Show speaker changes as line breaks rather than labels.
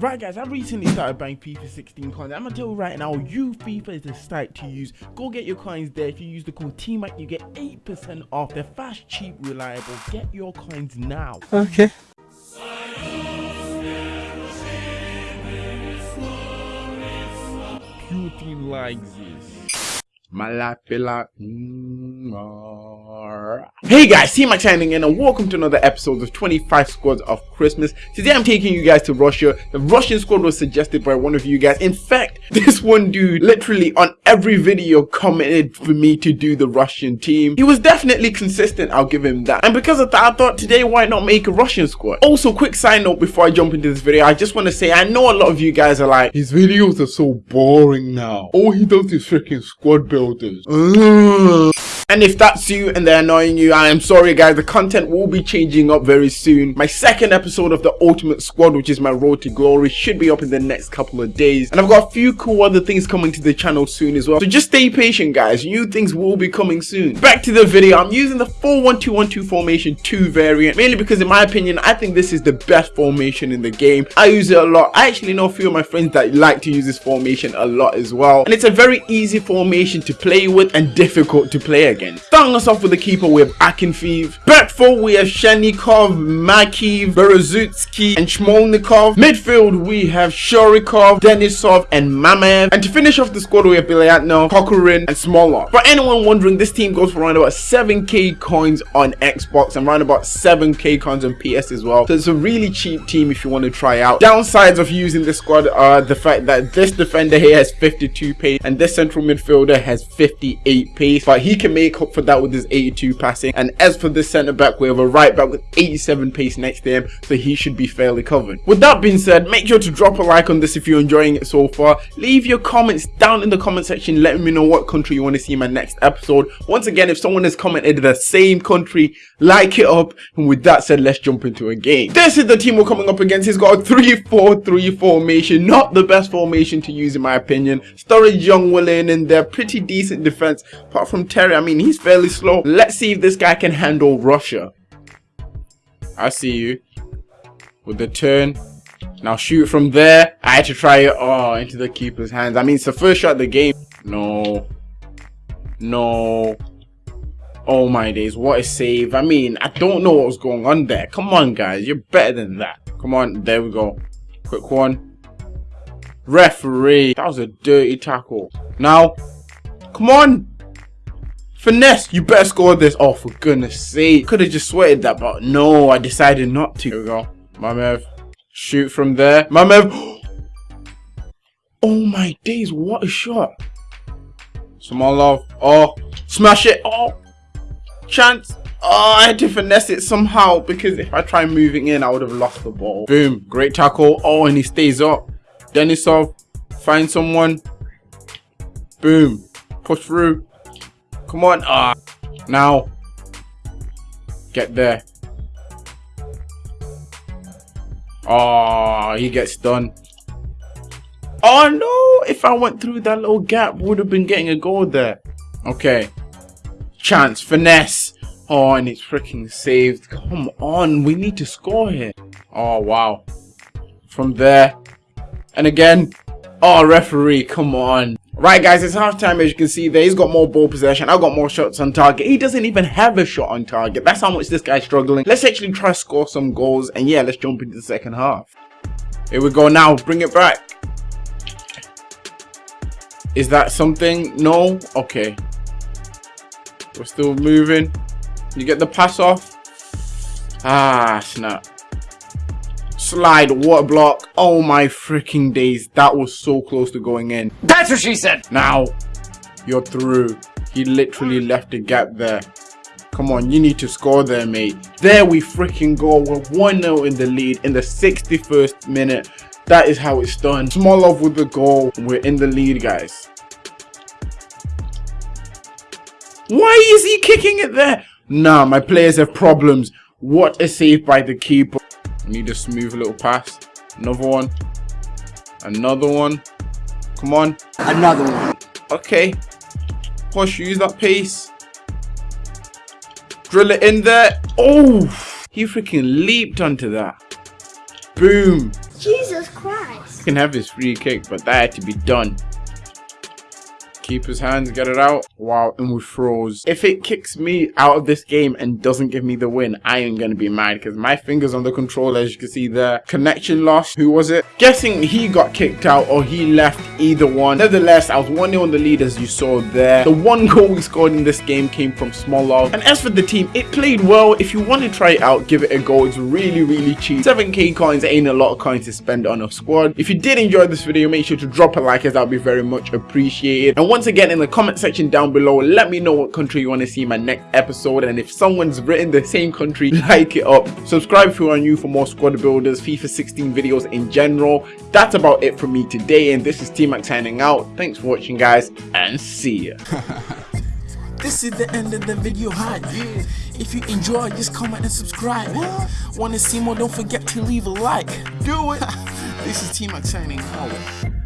Right guys, I recently started buying FIFA 16 coins. I'm gonna tell you right now, you FIFA is the site to use. Go get your coins there. If you use the code TMAC, you get 8% off. They're fast, cheap, reliable. Get your coins now.
Okay.
Putin likes this. Hey guys, TMAC signing in and welcome to another episode of 25 Squads of Christmas. Today I'm taking you guys to Russia. The Russian squad was suggested by one of you guys. In fact, this one dude literally on every video commented for me to do the Russian team. He was definitely consistent, I'll give him that. And because of that, I thought today why not make a Russian squad? Also, quick side note before I jump into this video, I just want to say I know a lot of you guys are like, his videos are so boring now. All he does is freaking squad builders. Ugh. And if that's you and they're annoying you, I am sorry guys, the content will be changing up very soon. My second episode of the Ultimate Squad, which is my road to glory, should be up in the next couple of days. And I've got a few cool other things coming to the channel soon as well. So just stay patient guys, new things will be coming soon. Back to the video, I'm using the 4-1-2-1-2 formation 2 variant, mainly because in my opinion, I think this is the best formation in the game. I use it a lot. I actually know a few of my friends that like to use this formation a lot as well. And it's a very easy formation to play with and difficult to play against again. Starting us off with the keeper, we have Akinfeev. Back four, we have Shenikov, Makiv, Berezutsky, and Smolnikov. Midfield, we have Shirokov, Denisov, and Mamaev. And to finish off the squad, we have Bilyatno, Kokorin, and Smolov. For anyone wondering, this team goes for around about 7k coins on Xbox and around about 7k coins on PS as well. So it's a really cheap team if you want to try out. Downsides of using this squad are the fact that this defender here has 52 pace and this central midfielder has 58 pace. But he can make make up for that with his 82 passing. And as for the centre back, we have a right back with 87 pace next to him, so he should be fairly covered. With that being said, make sure to drop a like on this if you're enjoying it so far. Leave your comments down in the comment section, letting me know what country you want to see in my next episode. Once again, if someone has commented the same country, like it up. And with that said, let's jump into a game. This is the team we're coming up against. He's got a 3-4-3 formation, not the best formation to use in my opinion. Sturridge, Young, Willian, and they're pretty decent defense. Apart from Terry, I mean, he's fairly slow. Let's see if this guy can handle Russia. I see you. With the turn. Now shoot from there. I had to try it. Oh, into the keeper's hands. I mean, it's the first shot of the game. No. No. Oh my days, what a save. I mean, I don't know what was going on there. Come on, guys. You're better than that. Come on. There we go. Quick one. Referee. That was a dirty tackle. Now, come on. Finesse, you better score this. Oh, for goodness sake. Could have just sweated that, but no, I decided not to. Here we go. Shoot from there. Mamaev. Oh my days, what a shot. Smolov. Oh, smash it. Oh, chance. Oh, I had to finesse it somehow because if I try moving in, I would have lost the ball. Boom. Great tackle. Oh, and he stays up. Denisov. Find someone. Boom. Push through. Come on. Ah. Now. Get there. Oh, he gets done. Oh no! If I went through that little gap, would have been getting a goal there. Okay. Chance. Finesse. Oh, ah, and it's freaking saved. Come on. We need to score here. Oh, wow. From there. And again. Oh, referee. Come on. Right, guys, it's halftime. As you can see there, he's got more ball possession. I've got more shots on target. He doesn't even have a shot on target. That's how much this guy's struggling. Let's actually try score some goals. And yeah, let's jump into the second half. Here we go now. Bring it back. Is that something? No? Okay. We're still moving. You get the pass off. Ah, snap slide water block? Oh my freaking days that was so close to going in.
That's what she said.
Now you're through. He literally left a gap there. Come on you need to score there mate. There we freaking go. We're 1-0 in the lead in the 61st minute. That is how it's done. Smolov with the goal. We're in the lead guys. Why is he kicking it there? Nah my players have problems. What a save by the keeper Need a smooth little pass. Another one. Another one. Come on.
Another one.
Okay. Push, use that pace. Drill it in there. Oh! He freaking leaped onto that. Boom.
Jesus Christ.
You can have his free kick, but that had to be done keep his hands, get it out. Wow, and we froze. If it kicks me out of this game and doesn't give me the win, I am gonna be mad because my fingers on the controller, as you can see there. Connection lost. Who was it? Guessing he got kicked out or he left either one. Nevertheless, I was 1-0 on the lead as you saw there. The one goal we scored in this game came from Smolov. And as for the team, it played well. If you want to try it out, give it a go. It's really, really cheap. 7k coins ain't a lot of coins to spend on a squad. If you did enjoy this video, make sure to drop a like as that would be very much appreciated. And once once again in the comment section down below let me know what country you want to see my next episode and if someone's written the same country like it up subscribe if you are new for more squad builders fifa 16 videos in general that's about it for me today and this is t-mac signing out thanks for watching guys and see ya
This is the end of the video hype. If you enjoy, just comment and subscribe. Wanna see more? Don't forget to leave a like. Do it. this is T-Mac signing out.